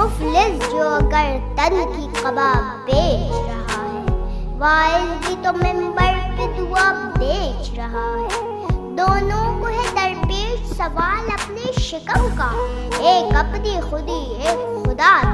مفلس جو اگر تن کی کباب بیچ رہا ہے۔ وائز بھی تو ممبر پہ دعا بیچ رہا ہے۔ دونوں کو ہے درپیش سوال اپنے شکم کا۔ ایک اپنی خودی، ایک خدا